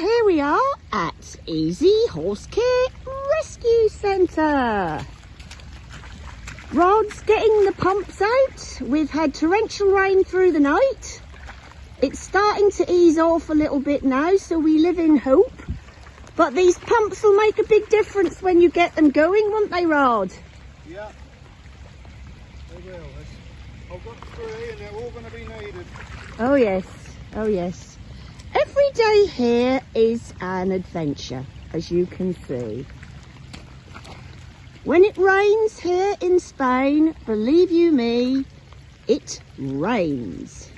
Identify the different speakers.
Speaker 1: here we are at Easy Horse Care Rescue Centre. Rod's getting the pumps out. We've had torrential rain through the night. It's starting to ease off a little bit now, so we live in hope. But these pumps will make a big difference when you get them going, won't they, Rod?
Speaker 2: Yeah, they will. I've got three and they're all going to be needed.
Speaker 1: Oh yes, oh yes. Every day here is an adventure, as you can see. When it rains here in Spain, believe you me, it rains.